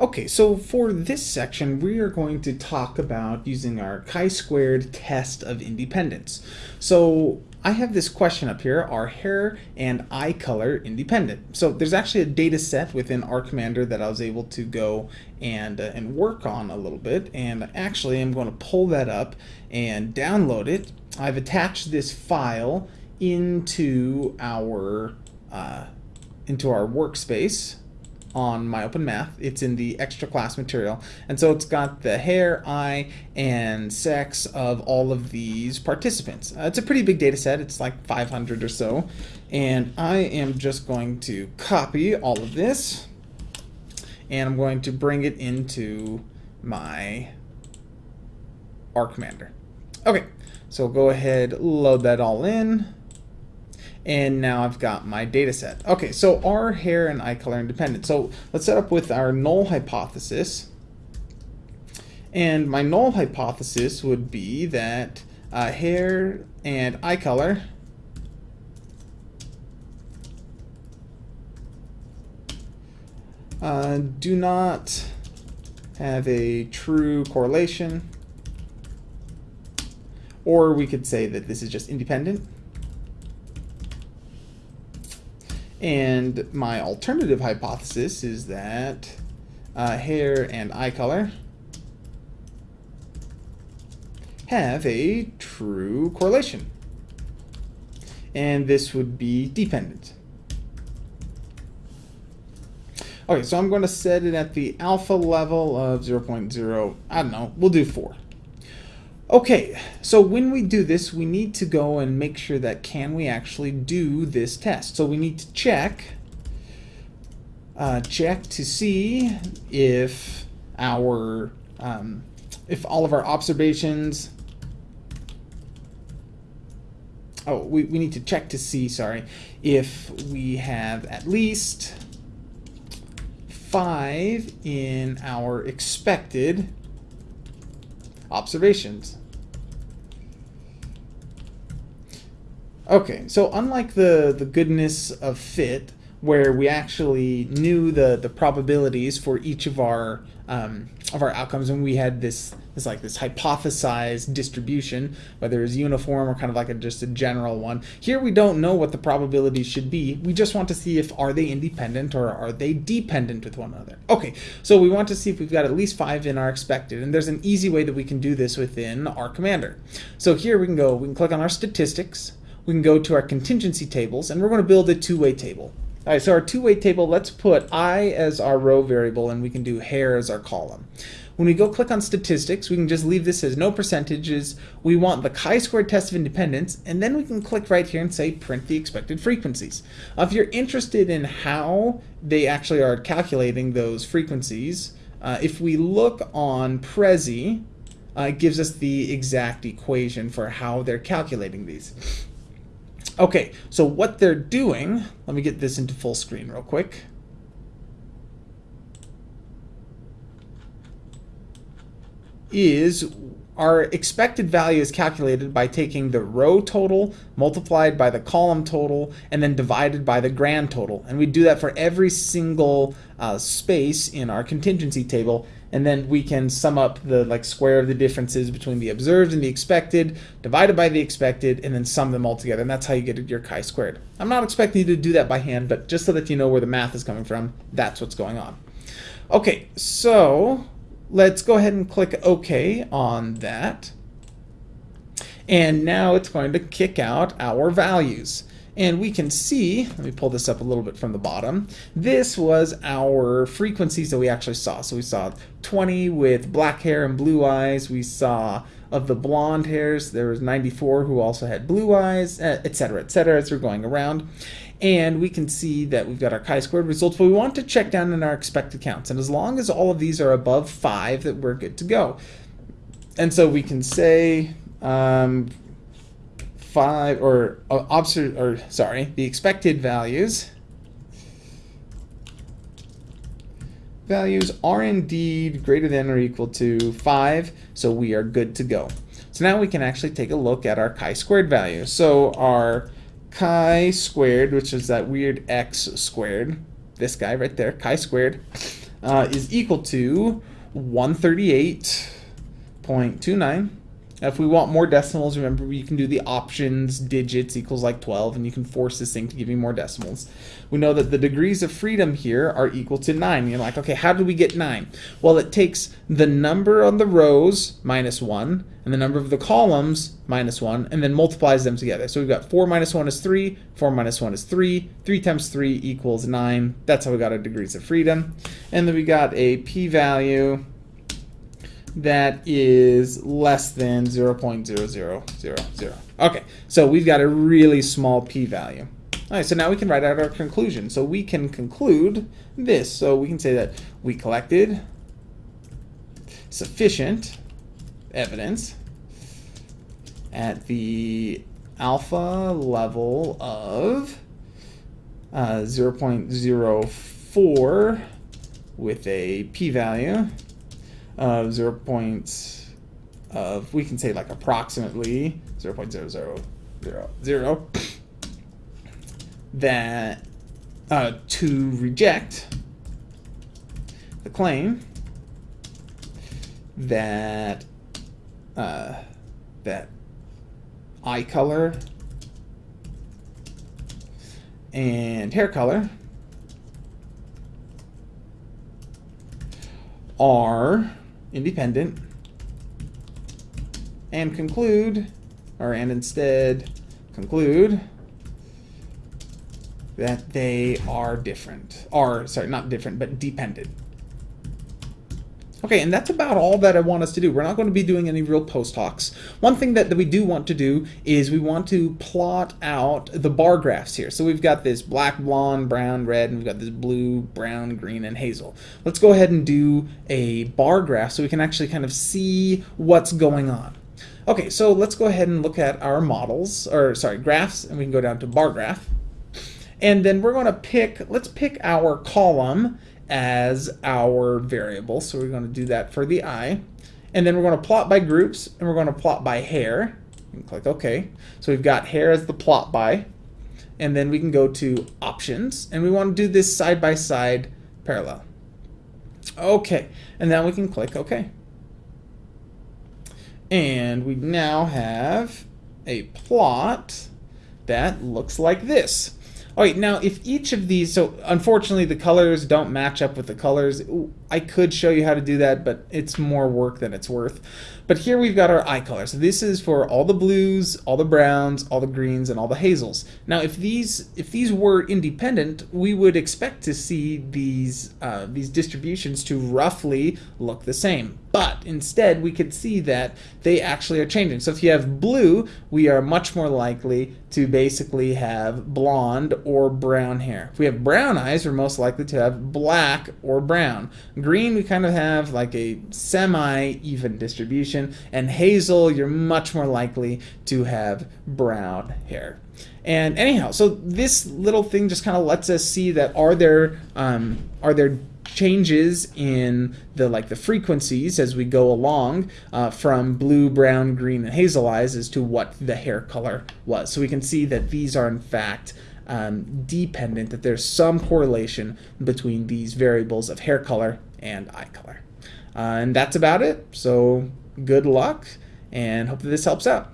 Okay, so for this section, we are going to talk about using our chi-squared test of independence. So I have this question up here, are hair and eye color independent? So there's actually a data set within R Commander that I was able to go and, uh, and work on a little bit. And actually, I'm going to pull that up and download it. I've attached this file into our, uh, into our workspace on my open math. It's in the extra class material. And so it's got the hair, eye, and sex of all of these participants. Uh, it's a pretty big data set. It's like 500 or so. And I am just going to copy all of this and I'm going to bring it into my RCommander. Okay, so go ahead, load that all in and now I've got my data set. Okay, so are hair and eye color independent? So let's set up with our null hypothesis. And my null hypothesis would be that uh, hair and eye color uh, do not have a true correlation. Or we could say that this is just independent. And my alternative hypothesis is that uh, hair and eye color have a true correlation. And this would be dependent. Okay, so I'm going to set it at the alpha level of 0 0.0, I don't know, we'll do 4. Okay, so when we do this, we need to go and make sure that can we actually do this test. So we need to check, uh, check to see if our, um, if all of our observations, oh, we, we need to check to see, sorry, if we have at least five in our expected observations. Okay, so unlike the, the goodness of fit, where we actually knew the, the probabilities for each of our um, of our outcomes, and we had this this like this hypothesized distribution, whether it's uniform or kind of like a, just a general one. Here we don't know what the probabilities should be. We just want to see if are they independent or are they dependent with one another. Okay, so we want to see if we've got at least five in our expected, and there's an easy way that we can do this within R Commander. So here we can go, we can click on our statistics, we can go to our contingency tables, and we're going to build a two-way table. All right, so our two-way table, let's put eye as our row variable, and we can do hair as our column. When we go click on statistics, we can just leave this as no percentages. We want the chi-squared test of independence, and then we can click right here and say print the expected frequencies. Uh, if you're interested in how they actually are calculating those frequencies, uh, if we look on Prezi, uh, it gives us the exact equation for how they're calculating these. Okay, so what they're doing, let me get this into full screen real quick. Is our expected value is calculated by taking the row total multiplied by the column total and then divided by the grand total. And we do that for every single uh, space in our contingency table and then we can sum up the like square of the differences between the observed and the expected, divided by the expected, and then sum them all together. And that's how you get your chi-squared. I'm not expecting you to do that by hand, but just so that you know where the math is coming from, that's what's going on. Okay, so let's go ahead and click OK on that. And now it's going to kick out our values. And we can see, let me pull this up a little bit from the bottom, this was our frequencies that we actually saw. So we saw 20 with black hair and blue eyes. We saw of the blonde hairs, there was 94 who also had blue eyes, etc., etc., as we're going around. And we can see that we've got our chi-squared results, but we want to check down in our expected counts. And as long as all of these are above 5, that we're good to go. And so we can say um, five or uh, or sorry, the expected values values are indeed greater than or equal to 5, so we are good to go. So now we can actually take a look at our chi-squared value. So our chi-squared, which is that weird x squared, this guy right there, chi-squared, uh, is equal to 138.29 if we want more decimals, remember you can do the options digits equals like 12 and you can force this thing to give you more decimals. We know that the degrees of freedom here are equal to 9. You're like, okay, how do we get 9? Well, it takes the number on the rows minus 1 and the number of the columns minus 1 and then multiplies them together. So we've got 4 minus 1 is 3, 4 minus 1 is 3, 3 times 3 equals 9. That's how we got our degrees of freedom. And then we got a p-value that is less than 0.0000. Okay, so we've got a really small p-value. All right, so now we can write out our conclusion. So we can conclude this. So we can say that we collected sufficient evidence at the alpha level of uh, 0.04 with a p-value of 0. Point of, we can say like approximately 0 0.0000 that uh, to reject the claim that uh, that eye color and hair color are independent and conclude, or and instead conclude that they are different, are, sorry, not different, but dependent. Okay, and that's about all that I want us to do. We're not going to be doing any real post hocs. One thing that, that we do want to do is we want to plot out the bar graphs here. So we've got this black, blonde, brown, red, and we've got this blue, brown, green, and hazel. Let's go ahead and do a bar graph so we can actually kind of see what's going on. Okay, so let's go ahead and look at our models, or sorry, graphs, and we can go down to bar graph. And then we're going to pick, let's pick our column as our variable. So we're going to do that for the eye. And then we're going to plot by groups and we're going to plot by hair. And click OK. So we've got hair as the plot by. And then we can go to options and we want to do this side by side parallel. Okay. And then we can click OK. And we now have a plot that looks like this. All right, now if each of these, so unfortunately the colors don't match up with the colors. I could show you how to do that, but it's more work than it's worth. But here we've got our eye color. So this is for all the blues, all the browns, all the greens, and all the hazels. Now, if these if these were independent, we would expect to see these uh, these distributions to roughly look the same. But instead, we could see that they actually are changing. So if you have blue, we are much more likely to basically have blonde or brown hair. If we have brown eyes, we're most likely to have black or brown. Green, we kind of have like a semi-even distribution. And hazel, you're much more likely to have brown hair. And anyhow, so this little thing just kind of lets us see that are there um, are there changes in the like the frequencies as we go along uh, from blue, brown, green, and hazel eyes as to what the hair color was. So we can see that these are in fact um, dependent, that there's some correlation between these variables of hair color and eye color. Uh, and that's about it. So good luck and hope that this helps out.